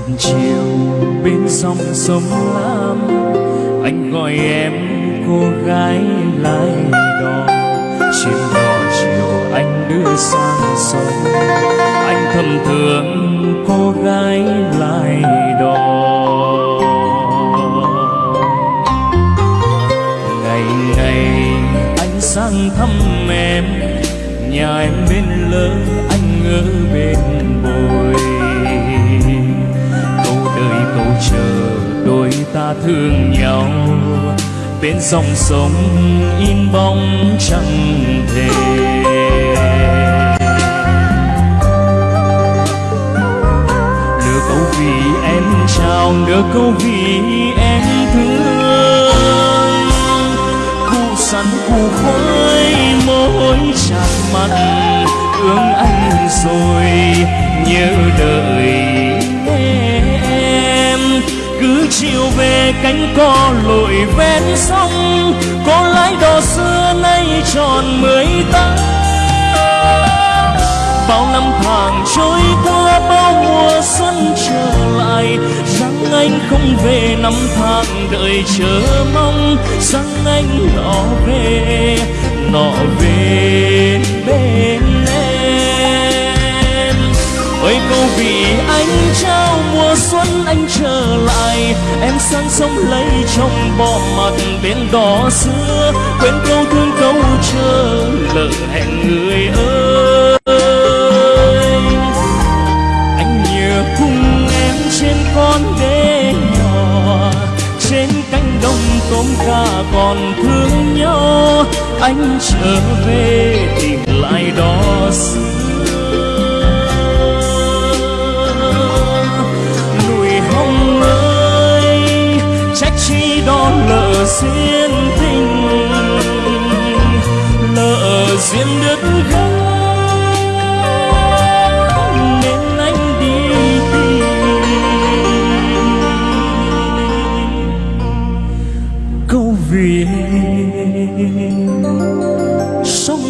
tầm chiều bên dòng sông lam, anh gọi em cô gái lái đò. Trên đò chiều anh đưa sang sông, anh thầm thương cô gái lái đò. Ngày ngày anh sang thăm em, nhà em bên lỡ anh ở bên bồi. Ta thương nhau. Bên dòng sông in bóng chẳng thể. Nửa câu vì em chào nửa câu vì em thương. Cụ sắn cụ khói môi chạm mặt thương anh rồi nhớ đợi chiều về cánh cò lội ven sông, có lái đò xưa nay tròn mười tám bao năm tháng trôi qua, bao mùa xuân trở lại, rằng anh không về năm tháng đợi chờ mong, rằng anh nọ về nọ về bên em. Ơi câu vì anh trao xuân anh trở lại, em sang sông lấy trong bò mặt bên đó xưa. Quên câu thương câu chờ lỡ hẹn người ơi. Anh nhớ cùng em trên con đê nhỏ, trên cánh đồng tôm ca còn thương nhau. Anh trở về tìm lại đó xưa. Duyên đứt gãy nên anh đi tìm. Câu vì sông